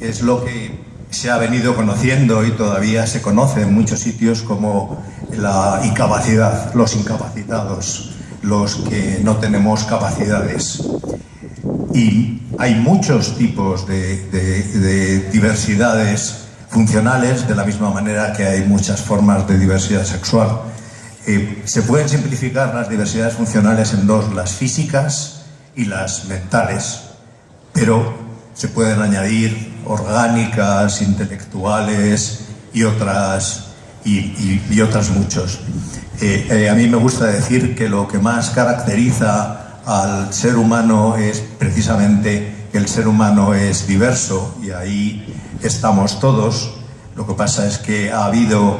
es lo que se ha venido conociendo y todavía se conoce en muchos sitios como la incapacidad, los incapacitados, los que no tenemos capacidades. Y hay muchos tipos de, diversidades funcionales, de la misma manera que hay muchas formas de diversidad sexual. Eh, se pueden simplificar las diversidades funcionales en dos, las físicas y las mentales, pero se pueden añadir orgánicas, intelectuales y otras, y, otras muchos. Eh, eh, a mí me gusta decir que lo que más caracteriza al ser humano es precisamente que el ser humano es diverso y ahí estamos todos. Lo que pasa es que ha habido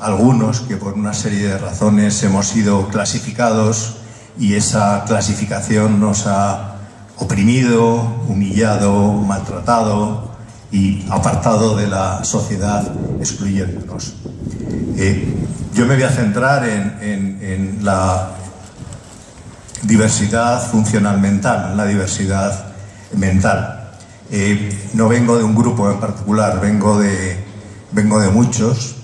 algunos que por una serie de razones hemos sido clasificados y esa clasificación nos ha oprimido, humillado, maltratado, y apartado de la sociedad, excluyéndonos. Eh, yo me voy a centrar en, la diversidad funcional mental, en la diversidad mental. Eh, no vengo de un grupo en particular, vengo de, vengo de muchos.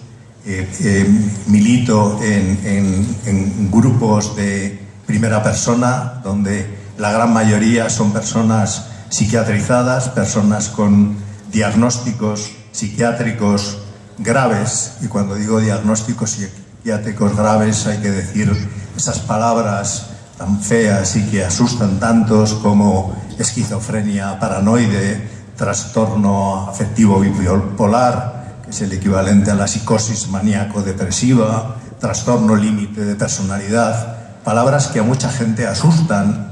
Eh, milito en grupos de primera persona, donde la gran mayoría son personas psiquiatrizadas, personas con diagnósticos psiquiátricos graves, y cuando digo diagnósticos psiquiátricos graves hay que decir esas palabras tan feas y que asustan tantos como esquizofrenia paranoide, trastorno afectivo bipolar, que es el equivalente a la psicosis maníaco-depresiva, trastorno límite de personalidad, palabras que a mucha gente asustan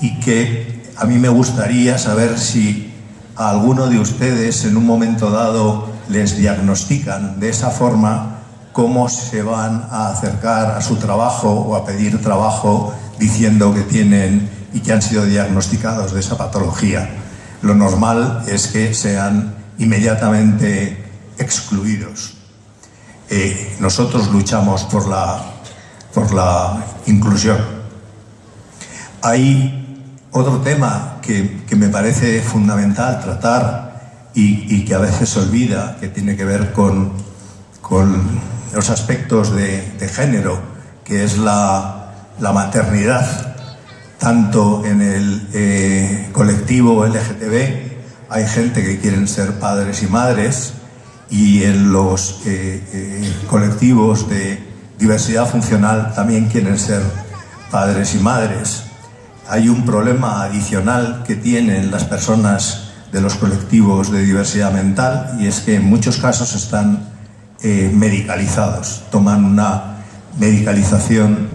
y que a mí me gustaría saber si a alguno de ustedes en un momento dado les diagnostican de esa forma, cómo se van a acercar a su trabajo o a pedir trabajo diciendo que tienen y que han sido diagnosticados de esa patología. Lo normal es que sean inmediatamente excluidos. Eh, nosotros luchamos por la, por la inclusión. Hay otro tema que, me parece fundamental tratar y, que a veces se olvida, que tiene que ver con, los aspectos de, género, que es la, maternidad. Tanto en el eh, colectivo LGTB hay gente que quieren ser padres y madres y en los eh, eh, colectivos de diversidad funcional también quieren ser padres y madres hay un problema adicional que tienen las personas de los colectivos de diversidad mental y es que en muchos casos están eh, medicalizados, toman una medicalización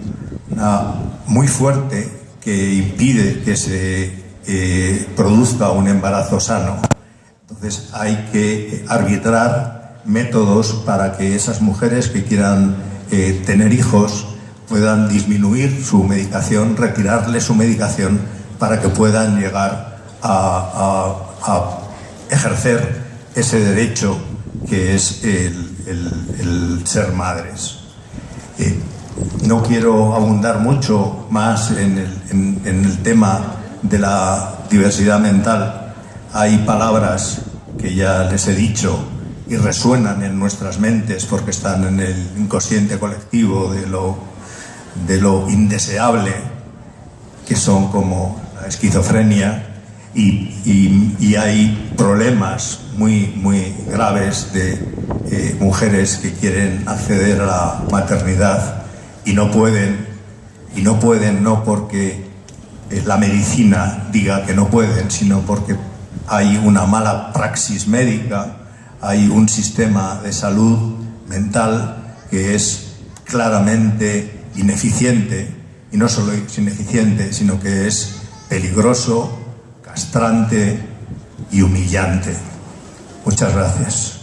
muy fuerte que impide que se eh, produzca un embarazo sano. Entonces hay que arbitrar métodos para que esas mujeres que quieran eh, tener hijos puedan disminuir su medicación, retirarle su medicación para que puedan llegar a, ejercer ese derecho que es el, ser madres. Eh, no quiero abundar mucho más en el, en el tema de la diversidad mental. Hay palabras que ya les he dicho y resuenan en nuestras mentes porque están en el inconsciente colectivo de lo de lo indeseable que son como la esquizofrenia y, hay problemas muy, muy graves de eh, mujeres que quieren acceder a la maternidad y no pueden, y no pueden no porque eh, la medicina diga que no pueden, sino porque hay una mala praxis médica, hay un sistema de salud mental que es claramente ineficiente, y no solo es ineficiente, sino que es peligroso, castrante y humillante. Muchas gracias.